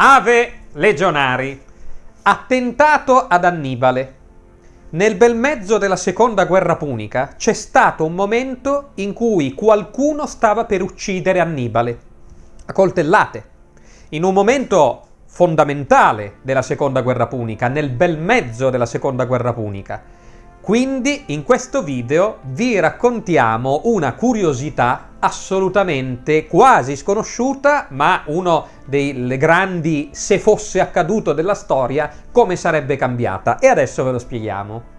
Ave Legionari. Attentato ad Annibale. Nel bel mezzo della seconda guerra punica c'è stato un momento in cui qualcuno stava per uccidere Annibale a coltellate. In un momento fondamentale della seconda guerra punica, nel bel mezzo della seconda guerra punica. Quindi in questo video vi raccontiamo una curiosità assolutamente quasi sconosciuta, ma uno dei grandi se fosse accaduto della storia, come sarebbe cambiata. E adesso ve lo spieghiamo.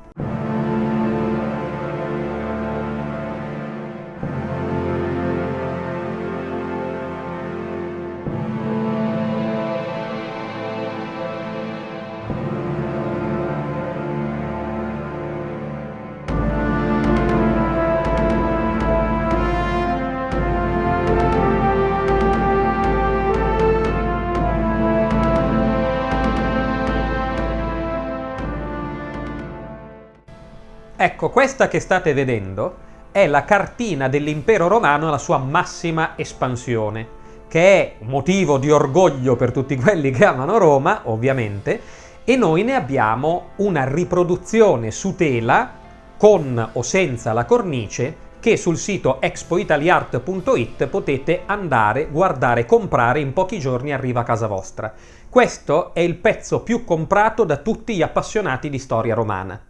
Ecco, questa che state vedendo è la cartina dell'impero romano alla sua massima espansione, che è motivo di orgoglio per tutti quelli che amano Roma, ovviamente, e noi ne abbiamo una riproduzione su tela con o senza la cornice che sul sito expoitaliart.it potete andare, guardare, comprare, in pochi giorni arriva a casa vostra. Questo è il pezzo più comprato da tutti gli appassionati di storia romana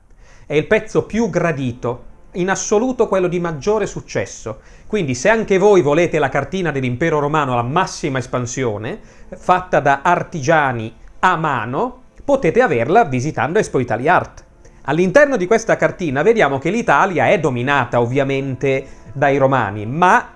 è il pezzo più gradito, in assoluto quello di maggiore successo. Quindi se anche voi volete la cartina dell'impero romano alla massima espansione, fatta da artigiani a mano, potete averla visitando Expo Italia Art. All'interno di questa cartina vediamo che l'Italia è dominata ovviamente dai romani, ma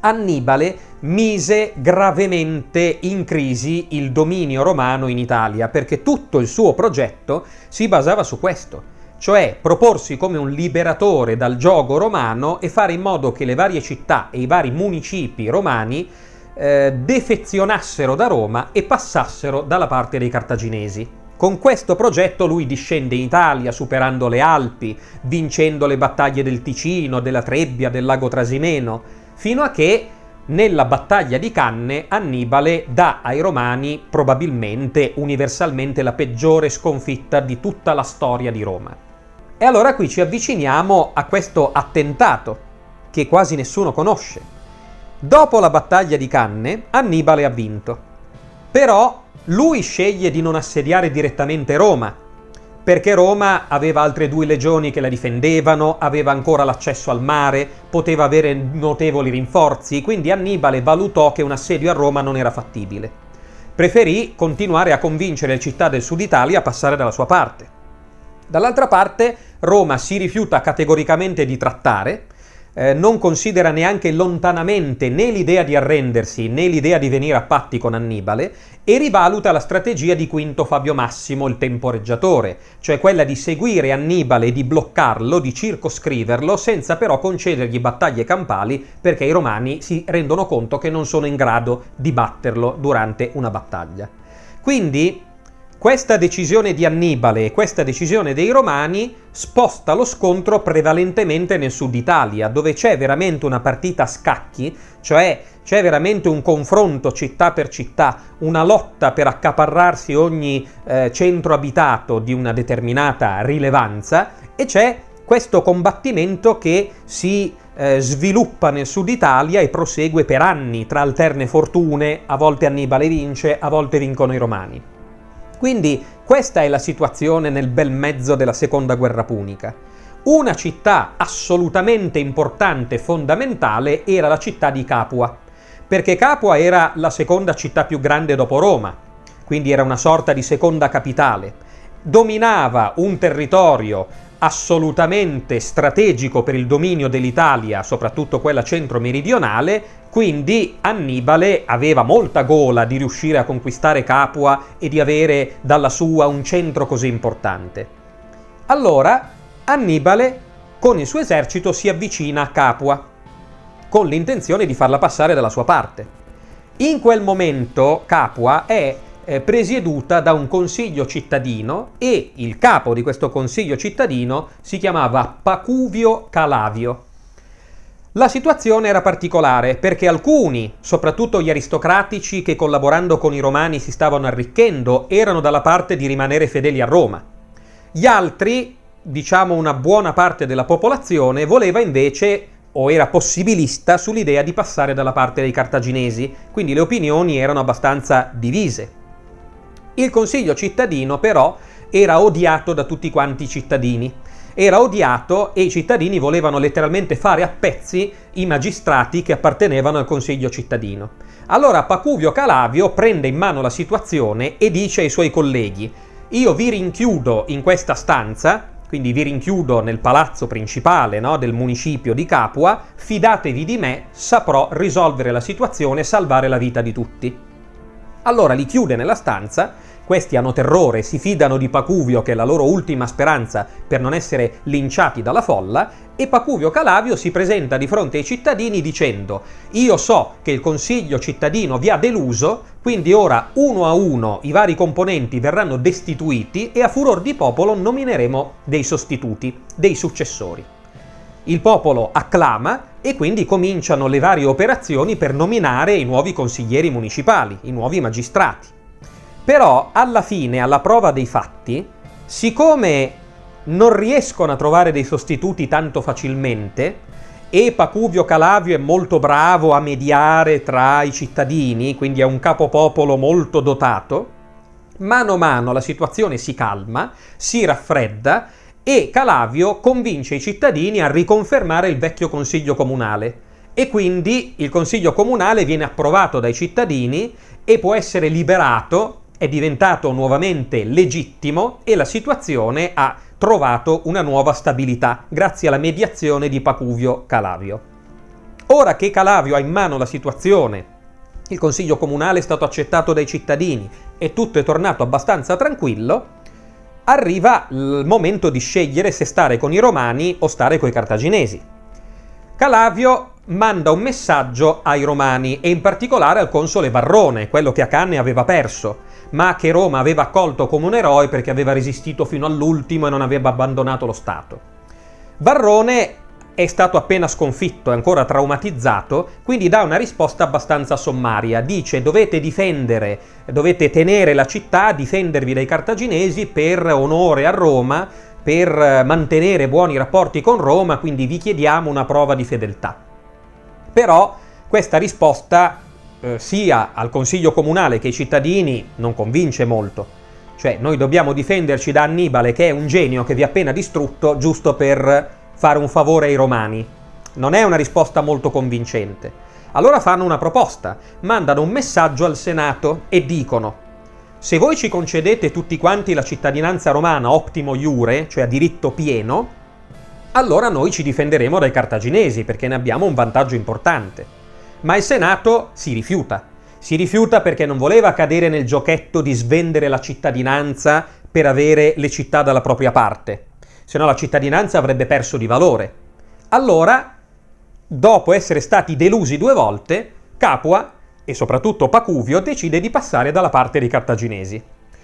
Annibale mise gravemente in crisi il dominio romano in Italia, perché tutto il suo progetto si basava su questo cioè proporsi come un liberatore dal gioco romano e fare in modo che le varie città e i vari municipi romani eh, defezionassero da Roma e passassero dalla parte dei cartaginesi. Con questo progetto lui discende in Italia superando le Alpi, vincendo le battaglie del Ticino, della Trebbia, del lago Trasimeno, fino a che nella battaglia di Canne Annibale dà ai romani probabilmente universalmente la peggiore sconfitta di tutta la storia di Roma. E allora qui ci avviciniamo a questo attentato, che quasi nessuno conosce. Dopo la battaglia di Canne, Annibale ha vinto. Però lui sceglie di non assediare direttamente Roma, perché Roma aveva altre due legioni che la difendevano, aveva ancora l'accesso al mare, poteva avere notevoli rinforzi, quindi Annibale valutò che un assedio a Roma non era fattibile. Preferì continuare a convincere le città del sud Italia a passare dalla sua parte. Dall'altra parte Roma si rifiuta categoricamente di trattare, eh, non considera neanche lontanamente né l'idea di arrendersi né l'idea di venire a patti con Annibale e rivaluta la strategia di Quinto Fabio Massimo, il temporeggiatore, cioè quella di seguire Annibale e di bloccarlo, di circoscriverlo, senza però concedergli battaglie campali perché i romani si rendono conto che non sono in grado di batterlo durante una battaglia. Quindi questa decisione di Annibale e questa decisione dei Romani sposta lo scontro prevalentemente nel sud Italia, dove c'è veramente una partita a scacchi, cioè c'è veramente un confronto città per città, una lotta per accaparrarsi ogni eh, centro abitato di una determinata rilevanza e c'è questo combattimento che si eh, sviluppa nel sud Italia e prosegue per anni tra alterne fortune, a volte Annibale vince, a volte vincono i Romani. Quindi questa è la situazione nel bel mezzo della seconda guerra punica. Una città assolutamente importante e fondamentale era la città di Capua, perché Capua era la seconda città più grande dopo Roma, quindi era una sorta di seconda capitale. Dominava un territorio assolutamente strategico per il dominio dell'Italia, soprattutto quella centro-meridionale, quindi Annibale aveva molta gola di riuscire a conquistare Capua e di avere dalla sua un centro così importante. Allora Annibale con il suo esercito si avvicina a Capua, con l'intenzione di farla passare dalla sua parte. In quel momento Capua è eh, presieduta da un consiglio cittadino e il capo di questo consiglio cittadino si chiamava Pacuvio Calavio. La situazione era particolare perché alcuni, soprattutto gli aristocratici che collaborando con i romani si stavano arricchendo, erano dalla parte di rimanere fedeli a Roma. Gli altri, diciamo una buona parte della popolazione, voleva invece o era possibilista sull'idea di passare dalla parte dei cartaginesi, quindi le opinioni erano abbastanza divise. Il consiglio cittadino però era odiato da tutti quanti i cittadini era odiato e i cittadini volevano letteralmente fare a pezzi i magistrati che appartenevano al consiglio cittadino. Allora Pacuvio Calavio prende in mano la situazione e dice ai suoi colleghi io vi rinchiudo in questa stanza, quindi vi rinchiudo nel palazzo principale no, del municipio di Capua, fidatevi di me, saprò risolvere la situazione e salvare la vita di tutti. Allora li chiude nella stanza questi hanno terrore, si fidano di Pacuvio, che è la loro ultima speranza per non essere linciati dalla folla, e Pacuvio Calavio si presenta di fronte ai cittadini dicendo io so che il consiglio cittadino vi ha deluso, quindi ora uno a uno i vari componenti verranno destituiti e a furor di popolo nomineremo dei sostituti, dei successori. Il popolo acclama e quindi cominciano le varie operazioni per nominare i nuovi consiglieri municipali, i nuovi magistrati. Però alla fine, alla prova dei fatti, siccome non riescono a trovare dei sostituti tanto facilmente, e Pacuvio Calavio è molto bravo a mediare tra i cittadini, quindi è un capopopolo molto dotato, mano a mano la situazione si calma, si raffredda e Calavio convince i cittadini a riconfermare il vecchio consiglio comunale. E quindi il consiglio comunale viene approvato dai cittadini e può essere liberato è diventato nuovamente legittimo e la situazione ha trovato una nuova stabilità grazie alla mediazione di Pacuvio Calavio. Ora che Calavio ha in mano la situazione, il consiglio comunale è stato accettato dai cittadini e tutto è tornato abbastanza tranquillo, arriva il momento di scegliere se stare con i romani o stare con i cartaginesi. Calavio manda un messaggio ai romani e in particolare al console Varrone, quello che a Canne aveva perso, ma che Roma aveva accolto come un eroe perché aveva resistito fino all'ultimo e non aveva abbandonato lo Stato. Varrone è stato appena sconfitto, è ancora traumatizzato, quindi dà una risposta abbastanza sommaria. Dice dovete difendere, dovete tenere la città, difendervi dai cartaginesi per onore a Roma, per mantenere buoni rapporti con Roma, quindi vi chiediamo una prova di fedeltà. Però questa risposta eh, sia al Consiglio Comunale che ai cittadini non convince molto. Cioè, noi dobbiamo difenderci da Annibale, che è un genio che vi ha appena distrutto, giusto per fare un favore ai romani. Non è una risposta molto convincente. Allora fanno una proposta, mandano un messaggio al Senato e dicono se voi ci concedete tutti quanti la cittadinanza romana optimo iure, cioè a diritto pieno, allora noi ci difenderemo dai cartaginesi perché ne abbiamo un vantaggio importante. Ma il Senato si rifiuta. Si rifiuta perché non voleva cadere nel giochetto di svendere la cittadinanza per avere le città dalla propria parte, se no la cittadinanza avrebbe perso di valore. Allora, dopo essere stati delusi due volte, Capua e soprattutto Pacuvio decide di passare dalla parte dei cartaginesi.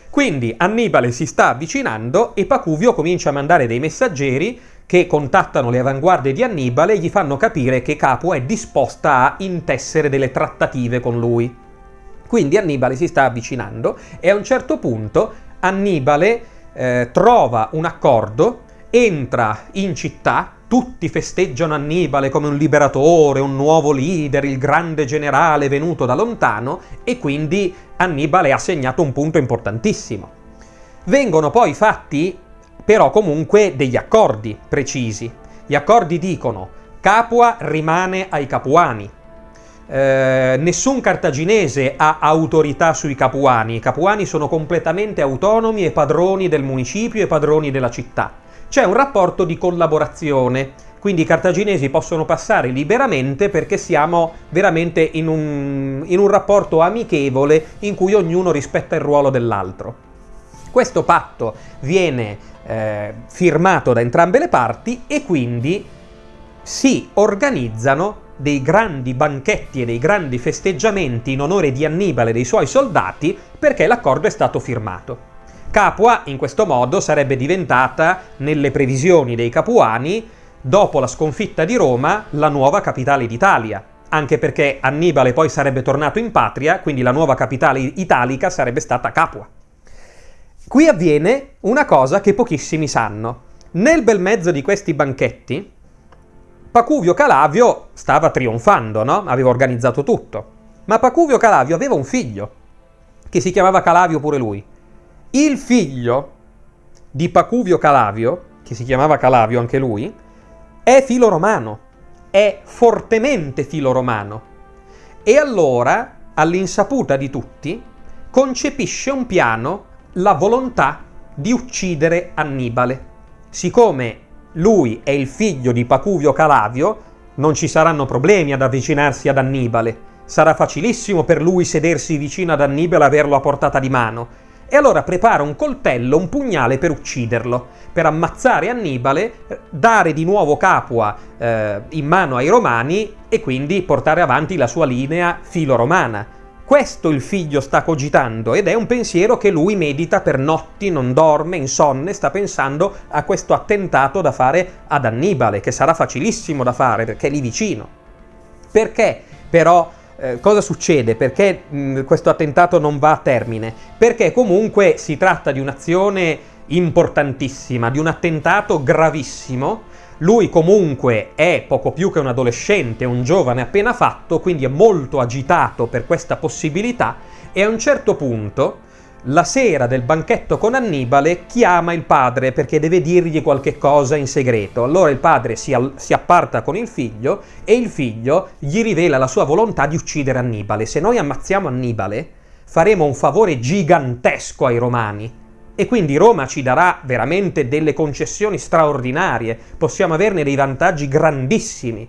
Quindi Annibale si sta avvicinando e Pacuvio comincia a mandare dei messaggeri che contattano le avanguardie di Annibale e gli fanno capire che Capua è disposta a intessere delle trattative con lui. Quindi Annibale si sta avvicinando e a un certo punto Annibale eh, trova un accordo, entra in città, tutti festeggiano Annibale come un liberatore, un nuovo leader, il grande generale venuto da lontano e quindi Annibale ha segnato un punto importantissimo. Vengono poi fatti però comunque degli accordi precisi. Gli accordi dicono Capua rimane ai capuani, eh, nessun cartaginese ha autorità sui capuani, i capuani sono completamente autonomi e padroni del municipio e padroni della città. C'è un rapporto di collaborazione, quindi i cartaginesi possono passare liberamente perché siamo veramente in un, in un rapporto amichevole in cui ognuno rispetta il ruolo dell'altro. Questo patto viene eh, firmato da entrambe le parti e quindi si organizzano dei grandi banchetti e dei grandi festeggiamenti in onore di Annibale e dei suoi soldati perché l'accordo è stato firmato. Capua in questo modo sarebbe diventata, nelle previsioni dei capuani, dopo la sconfitta di Roma, la nuova capitale d'Italia, anche perché Annibale poi sarebbe tornato in patria, quindi la nuova capitale italica sarebbe stata Capua. Qui avviene una cosa che pochissimi sanno. Nel bel mezzo di questi banchetti, Pacuvio Calavio stava trionfando, no? Aveva organizzato tutto. Ma Pacuvio Calavio aveva un figlio, che si chiamava Calavio pure lui. Il figlio di Pacuvio Calavio, che si chiamava Calavio anche lui, è filo romano, è fortemente filo romano. E allora, all'insaputa di tutti, concepisce un piano la volontà di uccidere Annibale. Siccome lui è il figlio di Pacuvio Calavio, non ci saranno problemi ad avvicinarsi ad Annibale. Sarà facilissimo per lui sedersi vicino ad Annibale e averlo a portata di mano. E allora prepara un coltello, un pugnale per ucciderlo, per ammazzare Annibale, dare di nuovo Capua eh, in mano ai romani e quindi portare avanti la sua linea filo-romana. Questo il figlio sta cogitando ed è un pensiero che lui medita per notti, non dorme, insonne, sta pensando a questo attentato da fare ad Annibale, che sarà facilissimo da fare perché è lì vicino. Perché però eh, cosa succede? Perché mh, questo attentato non va a termine? Perché comunque si tratta di un'azione importantissima, di un attentato gravissimo lui comunque è poco più che un adolescente, un giovane appena fatto, quindi è molto agitato per questa possibilità e a un certo punto, la sera del banchetto con Annibale, chiama il padre perché deve dirgli qualche cosa in segreto. Allora il padre si, si apparta con il figlio e il figlio gli rivela la sua volontà di uccidere Annibale. Se noi ammazziamo Annibale, faremo un favore gigantesco ai romani e quindi Roma ci darà veramente delle concessioni straordinarie, possiamo averne dei vantaggi grandissimi.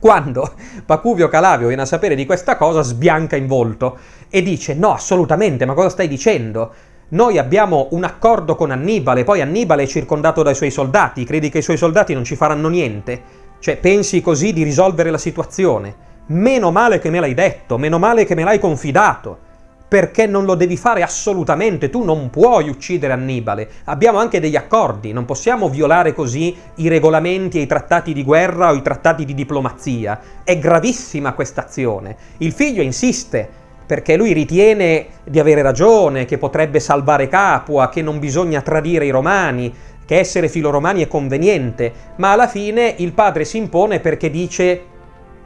Quando Pacuvio Calavio viene a sapere di questa cosa, sbianca in volto e dice: No, assolutamente, ma cosa stai dicendo? Noi abbiamo un accordo con Annibale, poi Annibale è circondato dai suoi soldati, credi che i suoi soldati non ci faranno niente? Cioè, pensi così di risolvere la situazione? Meno male che me l'hai detto, meno male che me l'hai confidato perché non lo devi fare assolutamente, tu non puoi uccidere Annibale, abbiamo anche degli accordi, non possiamo violare così i regolamenti e i trattati di guerra o i trattati di diplomazia, è gravissima questa azione. Il figlio insiste, perché lui ritiene di avere ragione, che potrebbe salvare Capua, che non bisogna tradire i romani, che essere filoromani è conveniente, ma alla fine il padre si impone perché dice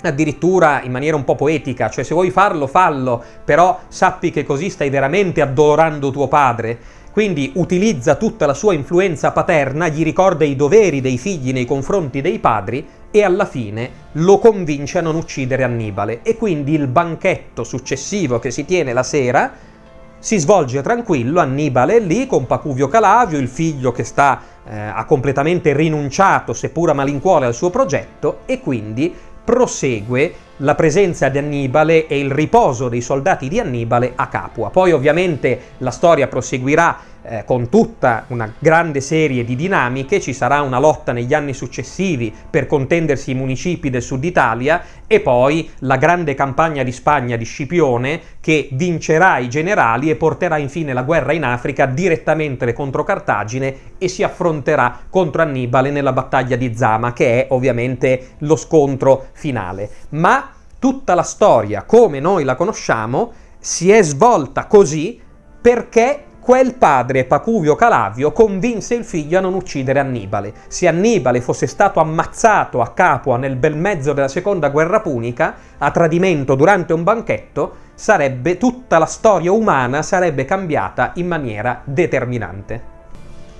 addirittura in maniera un po' poetica, cioè se vuoi farlo, fallo, però sappi che così stai veramente addolorando tuo padre. Quindi utilizza tutta la sua influenza paterna, gli ricorda i doveri dei figli nei confronti dei padri e alla fine lo convince a non uccidere Annibale. E quindi il banchetto successivo che si tiene la sera si svolge tranquillo, Annibale è lì con Pacuvio Calavio, il figlio che sta, eh, ha completamente rinunciato, seppur a malincuore, al suo progetto e quindi prosegue la presenza di Annibale e il riposo dei soldati di Annibale a Capua. Poi ovviamente la storia proseguirà eh, con tutta una grande serie di dinamiche, ci sarà una lotta negli anni successivi per contendersi i municipi del sud Italia e poi la grande campagna di Spagna di Scipione che vincerà i generali e porterà infine la guerra in Africa direttamente contro Cartagine e si affronterà contro Annibale nella battaglia di Zama che è ovviamente lo scontro finale. Ma tutta la storia come noi la conosciamo si è svolta così perché quel padre, Pacuvio Calavio, convinse il figlio a non uccidere Annibale. Se Annibale fosse stato ammazzato a Capua nel bel mezzo della seconda guerra punica, a tradimento durante un banchetto, sarebbe tutta la storia umana sarebbe cambiata in maniera determinante.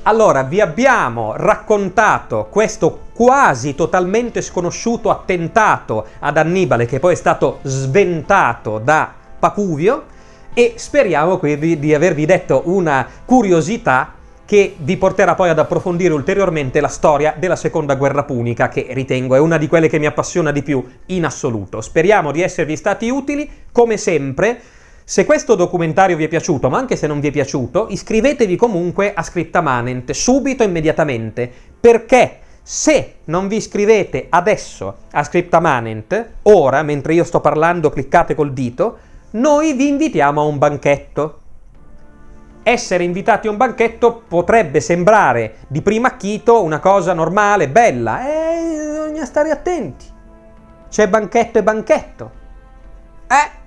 Allora, vi abbiamo raccontato questo quasi totalmente sconosciuto attentato ad Annibale che poi è stato sventato da Pacuvio e speriamo quindi di avervi detto una curiosità che vi porterà poi ad approfondire ulteriormente la storia della seconda guerra punica, che ritengo è una di quelle che mi appassiona di più in assoluto. Speriamo di esservi stati utili, come sempre. Se questo documentario vi è piaciuto, ma anche se non vi è piaciuto, iscrivetevi comunque a Scriptamanent, subito, immediatamente, perché se non vi iscrivete adesso a Scriptamanent, ora, mentre io sto parlando, cliccate col dito, noi vi invitiamo a un banchetto. Essere invitati a un banchetto potrebbe sembrare di primo acchito una cosa normale, bella, eh, bisogna stare attenti. C'è banchetto e banchetto. Eh?